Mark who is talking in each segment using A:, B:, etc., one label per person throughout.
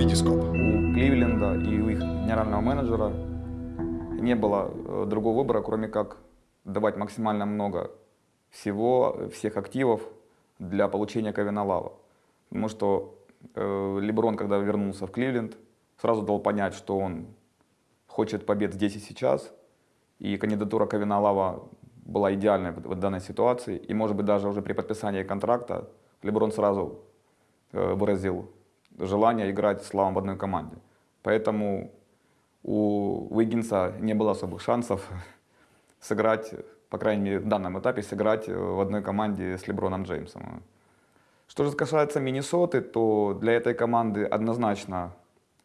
A: Витископ.
B: У Кливленда и у их генерального менеджера не было э, другого выбора, кроме как давать максимально много всего, всех активов для получения Ковина Лава. Потому что э, Леброн, когда вернулся в Кливленд, сразу дал понять, что он хочет побед здесь и сейчас. И кандидатура Ковина Лава была идеальной в, в данной ситуации. И, может быть, даже уже при подписании контракта Леброн сразу э, выразил желание играть с Лавом в одной команде. Поэтому у Уиггинса не было особых шансов сыграть, по крайней мере, в данном этапе, сыграть в одной команде с Леброном Джеймсом. Что же касается Миннесоты, то для этой команды однозначно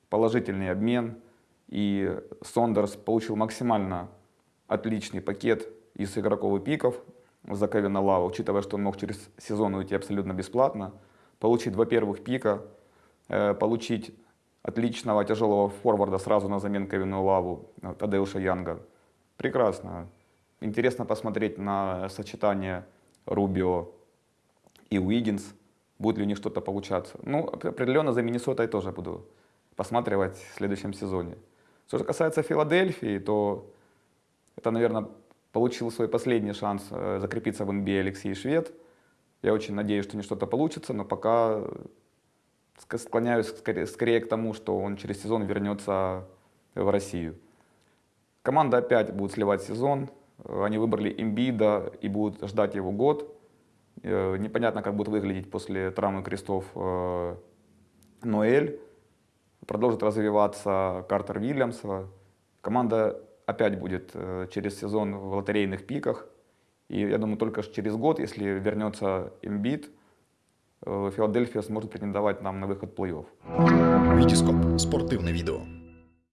B: положительный обмен. И Сондерс получил максимально отличный пакет из игроков и пиков за Кевина Лава, учитывая, что он мог через сезон уйти абсолютно бесплатно. Получить два первых пика, получить отличного тяжелого форварда сразу на замену Кевину Лаву, э, Тадеуша Янга. Прекрасно. Интересно посмотреть на сочетание Рубио и Уиггинс. Будет ли у них что-то получаться. Ну, определенно за Миннесотой тоже буду посматривать в следующем сезоне. Что же касается Филадельфии, то это, наверное, получил свой последний шанс э, закрепиться в NBA Алексей Швед. Я очень надеюсь, что не что-то получится, но пока склоняюсь скорее, скорее к тому, что он через сезон вернется в Россию. Команда опять будет сливать сезон. Они выбрали Имбида и будут ждать его год. Э, непонятно, как будет выглядеть после травмы крестов э, Ноэль. Продолжит развиваться Картер Вильямс. Команда опять будет э, через сезон в лотерейных пиках. И я думаю, только через год, если вернется Имбит, Филадельфия сможет претендовать нам на выход в плей-офф.
A: Витископ. Спортивне відео.